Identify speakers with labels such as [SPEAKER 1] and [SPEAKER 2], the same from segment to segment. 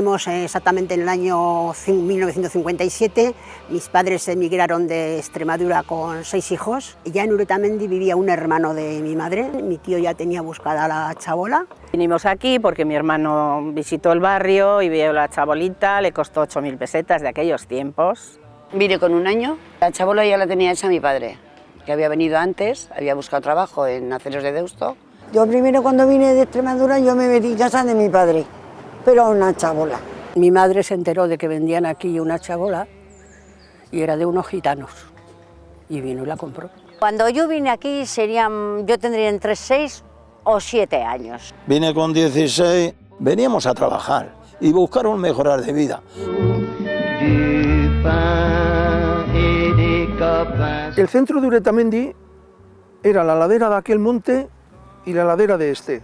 [SPEAKER 1] Nacimos exactamente en el año 1957, mis padres emigraron de Extremadura con seis hijos. Ya en Uretamendi vivía un hermano de mi madre, mi tío ya tenía buscada la chabola.
[SPEAKER 2] Vinimos aquí porque mi hermano visitó el barrio y vio la chabolita, le costó 8.000 pesetas de aquellos tiempos.
[SPEAKER 3] Vine con un año, la chabola ya la tenía hecha mi padre, que había venido antes, había buscado trabajo en Aceros de Deusto.
[SPEAKER 4] Yo primero cuando vine de Extremadura yo me metí en casa de mi padre pero una chabola.
[SPEAKER 5] Mi madre se enteró de que vendían aquí una chabola y era de unos gitanos y vino y la compró.
[SPEAKER 6] Cuando yo vine aquí serían, yo tendría entre 6 o 7 años.
[SPEAKER 7] Vine con 16, veníamos a trabajar y buscar un mejorar de vida.
[SPEAKER 8] El centro de Uretamendi era la ladera de aquel monte y la ladera de este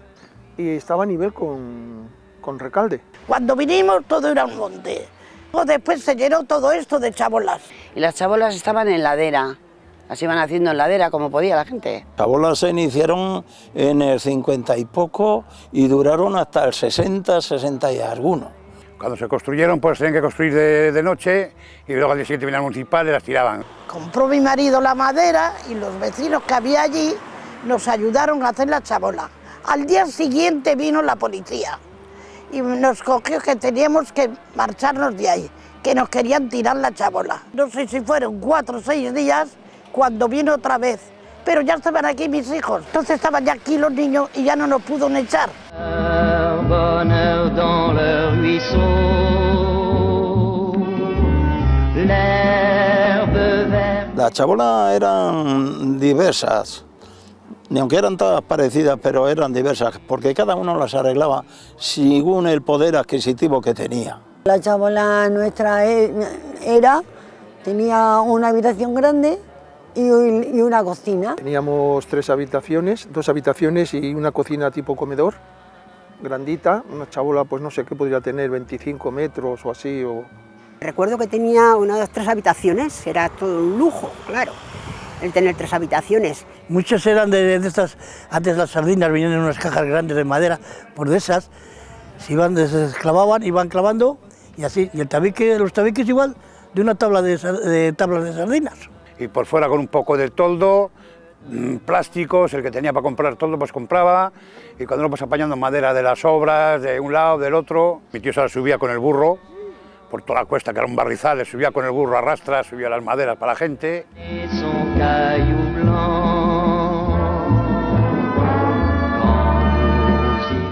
[SPEAKER 8] y estaba a nivel con, con Recalde.
[SPEAKER 9] Cuando vinimos todo era un monte. Después se llenó todo esto de chabolas.
[SPEAKER 3] Y las chabolas estaban en ladera, las iban haciendo en ladera como podía la gente.
[SPEAKER 7] Chabolas se iniciaron en el 50 y poco y duraron hasta el 60, 60 y alguno.
[SPEAKER 10] Cuando se construyeron, pues tenían que construir de, noche y luego al día siguiente venían municipales y las tiraban.
[SPEAKER 9] Compró mi marido la madera y los vecinos que había allí nos ayudaron a hacer la chabola. Al día siguiente vino la policía y nos cogió que teníamos que marcharnos de ahí, que nos querían tirar la chabola. No sé si fueron cuatro o seis días cuando vino otra vez, pero ya estaban aquí mis hijos, entonces estaban ya aquí los niños y ya no nos pudo echar.
[SPEAKER 7] Las chabolas eran diversas, ni aunque eran todas parecidas, pero eran diversas, porque cada uno las arreglaba según el poder adquisitivo que tenía.
[SPEAKER 4] La chabola nuestra e, era, tenía una habitación grande y una cocina.
[SPEAKER 8] Teníamos tres habitaciones, dos habitaciones y una cocina tipo comedor, grandita, una chabola pues no sé qué podría tener, 25 metros o así. O...
[SPEAKER 1] Recuerdo que tenía una de tres habitaciones, era todo un lujo, claro el tener tres habitaciones.
[SPEAKER 11] Muchas eran de, estas, antes las sardinas venían en unas cajas grandes de madera, por de esas, se iban, se clavaban, iban clavando y así, y el tabique, los tabiques igual, de una tabla de, tablas de sardinas.
[SPEAKER 10] Y por fuera con un poco de toldo, mm, plásticos, el que tenía para comprar toldo pues compraba, y cuando lo pues apañando madera de las obras, de un lado, del otro, mi tío se la subía con el burro, por toda la cuesta, que era un barrizal, le subía con el burro a rastra, subía las maderas para la gente.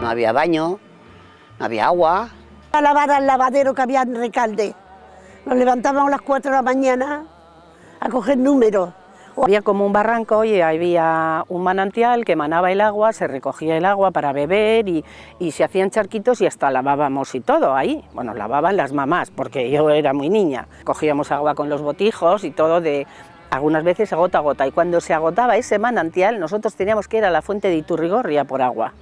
[SPEAKER 3] No había baño, no había agua.
[SPEAKER 9] A lavar al lavadero que había en Recalde. Nos levantábamos a las 4 de la mañana a coger números
[SPEAKER 2] había como un barranco y había un manantial que manaba el agua, se recogía el agua para beber y, se hacían charquitos y hasta lavábamos y todo ahí. Bueno, lavaban las mamás porque yo era muy niña. Cogíamos agua con los botijos y todo de algunas veces a gota a gota y cuando se agotaba ese manantial nosotros teníamos que ir a la fuente de Iturrigorria por agua.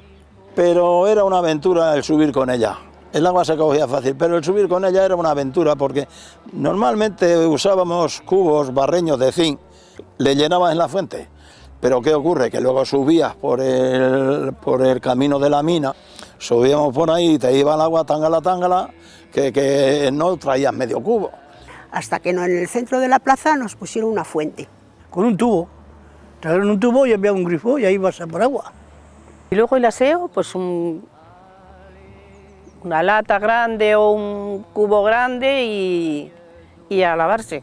[SPEAKER 7] Pero era una aventura el subir con ella. El agua se cogía fácil, pero el subir con ella era una aventura porque normalmente usábamos cubos barreños de zinc le llenabas en la fuente. Pero ¿qué ocurre? Que luego subías por el, por el camino de la mina, subíamos por ahí y te iba el agua tangala tangala, que, que no traías medio cubo.
[SPEAKER 1] Hasta que en el centro de la plaza nos pusieron una fuente.
[SPEAKER 11] Con un tubo. Trajeron un tubo y había un grifo y ahí vas a por agua.
[SPEAKER 2] Y luego el aseo, pues un, una lata grande o un cubo grande y, y a lavarse,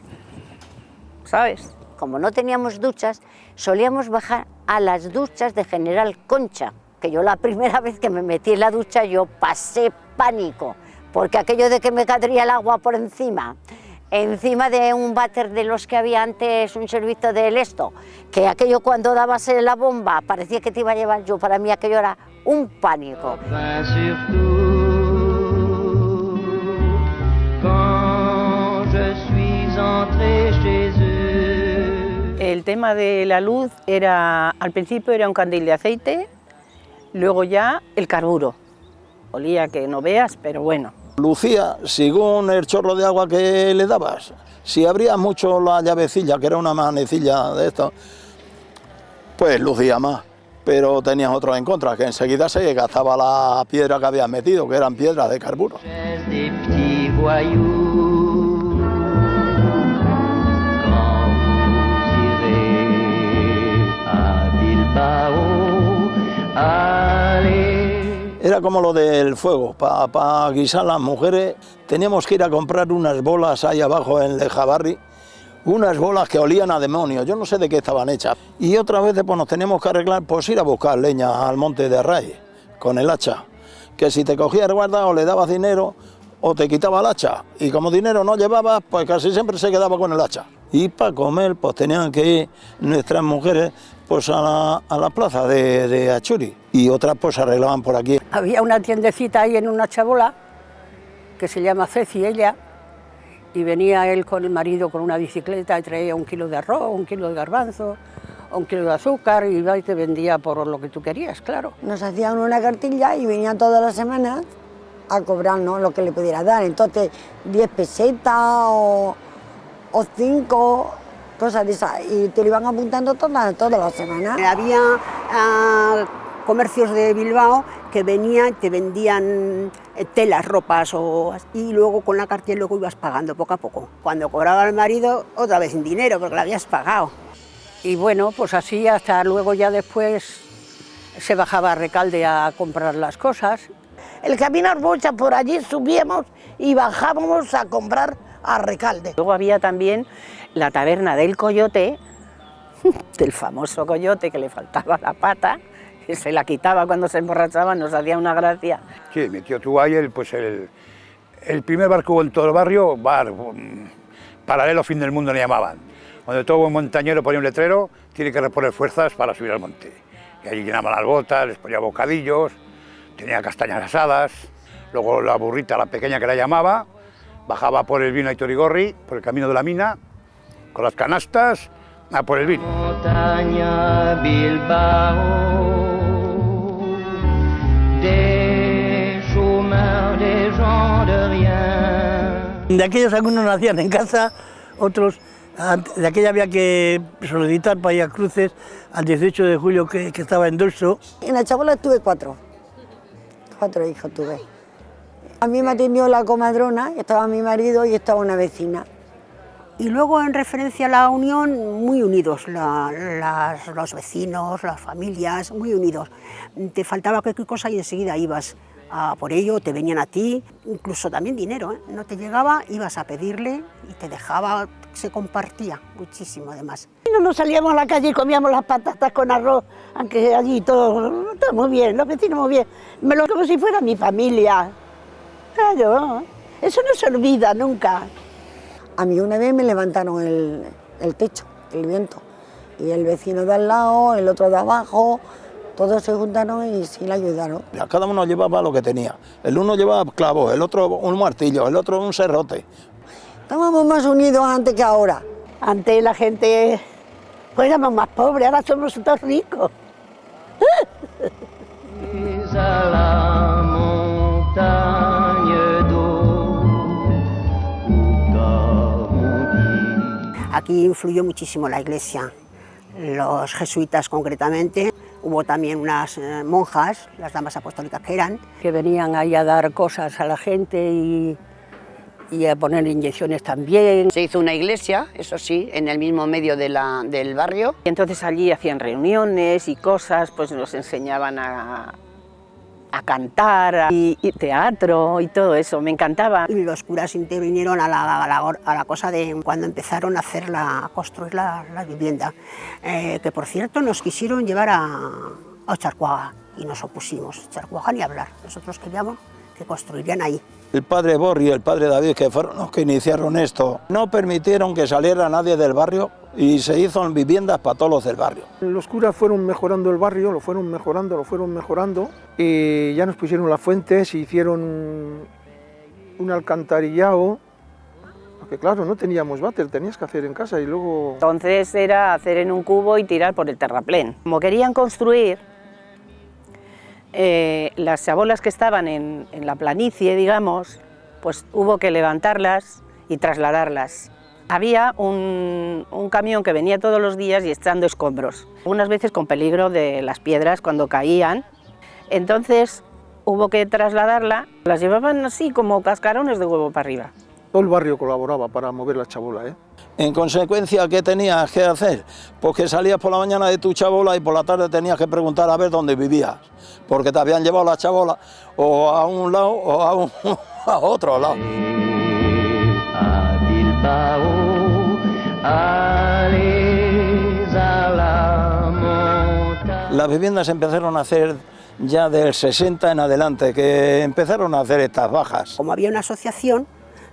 [SPEAKER 2] ¿sabes?
[SPEAKER 6] Como no teníamos duchas, solíamos bajar a las duchas de General Concha, que yo la primera vez que me metí en la ducha yo pasé pánico, porque aquello de que me caería el agua por encima, encima de un váter de los que había antes, un servicio del esto, que aquello cuando dabas la bomba parecía que te iba a llevar yo, para mí aquello era un pánico.
[SPEAKER 2] El tema de la luz era, al principio era un candil de aceite, luego ya el carburo. Olía que no veas, pero bueno.
[SPEAKER 7] Lucía, según el chorro de agua que le dabas, si abrías mucho la llavecilla, que era una manecilla de esto, pues lucía más. pero tenías otros en contra, que enseguida se gastaba la piedra que habías metido, que eran piedras de carburo. Era como lo del fuego, para guisar las mujeres teníamos que ir a comprar unas bolas ahí abajo en Lejabarri, unas bolas que olían a demonio, yo no sé de qué estaban hechas. Y otra vez pues nos teníamos que arreglar, pues ir a buscar leña al monte de Array, con el hacha, que si te cogía el guarda o le dabas dinero o te quitaba el hacha, y como dinero no llevabas, pues casi siempre se quedaba con el hacha. Y para comer, pues tenían que ir nuestras mujeres pues a la, plaza de, de, Achuri y otras pues se arreglaban por aquí.
[SPEAKER 5] Había una tiendecita ahí en una chabola que se llama Ceci ella y venía él con el marido con una bicicleta y traía un kilo de arroz, un kilo de garbanzo, un kilo de azúcar y iba y te vendía por lo que tú querías, claro.
[SPEAKER 4] Nos hacían una cartilla y venían todas las semanas a cobrarnos lo que le pudiera dar. Entonces, 10 pesetas o, o 5 cosas de esas, y te lo iban apuntando todas, todas las semanas.
[SPEAKER 1] Había ah, comercios de Bilbao que venían, te vendían eh, telas, ropas, o, y luego con la cartilla luego ibas pagando poco a poco. Cuando cobraba el marido, otra vez sin dinero, porque lo habías pagado.
[SPEAKER 5] Y bueno, pues así hasta luego ya después se bajaba a Recalde a comprar las cosas.
[SPEAKER 9] El camino Arbocha por allí subíamos y bajábamos a comprar a Recalde.
[SPEAKER 2] Luego había también la taberna del Coyote, del famoso Coyote que le faltaba la pata, que se la quitaba cuando se emborrachaba, nos hacía una gracia.
[SPEAKER 10] Sí, mi tío tuvo pues el, el primer barco en todo el barrio, bar, mm, paralelo fin del mundo le llamaban, donde todo buen montañero ponía un letrero, tiene que reponer fuerzas para subir al monte. Y allí llenaban las botas, les ponía bocadillos, tenía castañas asadas, luego la burrita, la pequeña que la llamaba, bajaba por el vino a Itorigorri, por el camino de la mina, con las canastas, a por el vino.
[SPEAKER 11] De aquellos algunos nacían en casa, otros de aquella había que solicitar para ir a cruces al 18 de julio que, que estaba en Dorso.
[SPEAKER 4] En la chabola tuve cuatro, cuatro hijos tuve. A mí me atendió la comadrona, estaba mi marido y estaba una vecina.
[SPEAKER 1] Y luego en referencia a la unión, muy unidos, los vecinos, las familias, muy unidos. Te faltaba cualquier cosa y enseguida ibas por ello, te venían a ti, incluso también dinero, ¿eh? no te llegaba, ibas a pedirle y te dejaba, se compartía muchísimo además.
[SPEAKER 9] No nos salíamos a la calle y comíamos las patatas con arroz, aunque allí todo, todo muy bien, los vecinos muy bien, me lo como si fuera mi familia. Claro, eso no se olvida nunca.
[SPEAKER 4] A mí una vez me levantaron el, el techo, el viento, y el vecino de al lado, el otro de abajo, todos se juntaron y sí le ayudaron.
[SPEAKER 7] Cada uno llevaba lo que tenía. El uno llevaba clavos, el otro un martillo, el otro un serrote.
[SPEAKER 4] Estábamos más unidos antes que ahora.
[SPEAKER 9] Antes la gente pues éramos más pobres, ahora somos todos ricos.
[SPEAKER 1] Aquí influyó muchísimo la iglesia, los jesuitas concretamente. Hubo también unas eh, monjas, las damas apostólicas que eran.
[SPEAKER 5] Que venían ahí a dar cosas a la gente y, a poner inyecciones también.
[SPEAKER 3] Se hizo una iglesia, eso sí, en el mismo medio de la, del barrio.
[SPEAKER 2] Y entonces allí hacían reuniones y cosas, pues nos enseñaban a, a cantar y, teatro y todo eso, me encantaba.
[SPEAKER 1] Y los curas intervinieron a la, a la, cosa de cuando empezaron a, hacer la, a construir la, vivienda, eh, que por cierto nos quisieron llevar a, a y nos opusimos, Charcuaga ni hablar, nosotros queríamos que construirían ahí.
[SPEAKER 7] El padre Borri y el padre David, que fueron los que iniciaron esto, no permitieron que saliera nadie del barrio y se hizo viviendas para todos los del barrio.
[SPEAKER 8] Los curas fueron mejorando el barrio, lo fueron mejorando, lo fueron mejorando y ya nos pusieron las fuentes, hicieron un alcantarillado, porque claro, no teníamos váter, tenías que hacer en casa y luego...
[SPEAKER 2] Entonces era hacer en un cubo y tirar por el terraplén. Como querían construir, eh, las chabolas que estaban en, la planicie, digamos, pues hubo que levantarlas y trasladarlas Había un, camión que venía todos los días y echando escombros, unas veces con peligro de las piedras cuando caían. Entonces hubo que trasladarla, las llevaban así como cascarones de huevo para arriba.
[SPEAKER 8] Todo el barrio colaboraba para mover la chabola. ¿eh?
[SPEAKER 7] En consecuencia, ¿qué tenías que hacer? Pues que salías por la mañana de tu chabola y por la tarde tenías que preguntar a ver dónde vivías, porque te habían llevado la chabola o a un lado o a, otro lado. Las viviendas empezaron a hacer ya del 60 en adelante, que empezaron a hacer estas bajas.
[SPEAKER 1] Como había una asociación,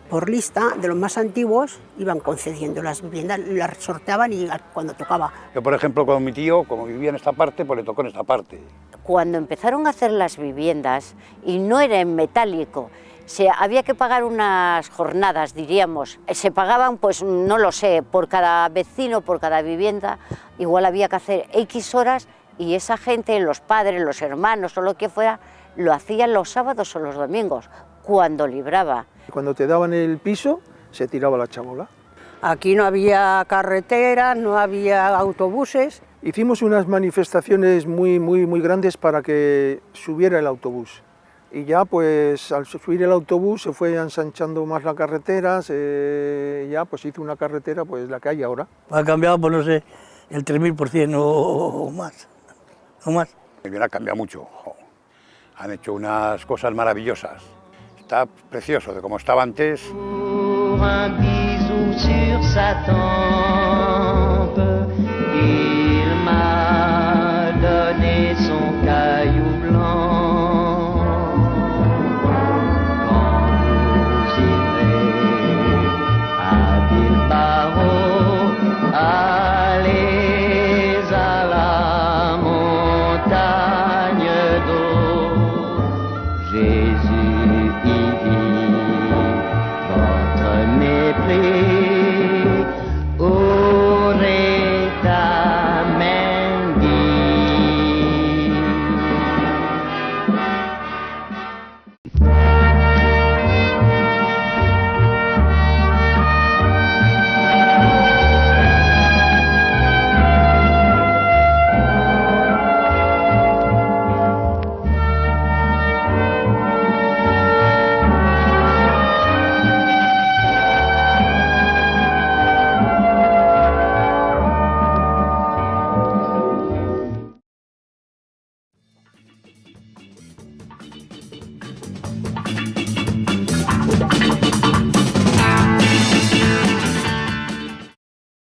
[SPEAKER 1] por lista de los más antiguos iban concediendo las viviendas, las sorteaban y cuando tocaba.
[SPEAKER 10] Yo, por ejemplo, con mi tío, como vivía en esta parte, pues le tocó en esta parte.
[SPEAKER 6] Cuando empezaron a hacer las viviendas, y no era en metálico, se, había que pagar unas jornadas, diríamos. Se pagaban, pues no lo sé, por cada vecino, por cada vivienda, igual había que hacer X horas y esa gente, los padres, los hermanos o lo que fuera, lo hacían los sábados o los domingos, cuando libraba.
[SPEAKER 8] Cuando te daban el piso, se tiraba la chabola.
[SPEAKER 5] Aquí no había carreteras, no había autobuses.
[SPEAKER 8] Hicimos unas manifestaciones muy, muy, muy grandes para que subiera el autobús. Y ya pues al subir el autobús se fue ensanchando más la carretera, se, ya pues hizo una carretera pues la que hay ahora.
[SPEAKER 11] Ha cambiado, pues no sé, el 3000% o, más, o más.
[SPEAKER 10] El ha cambiado mucho, han hecho unas cosas maravillosas. Está precioso de como estaba antes.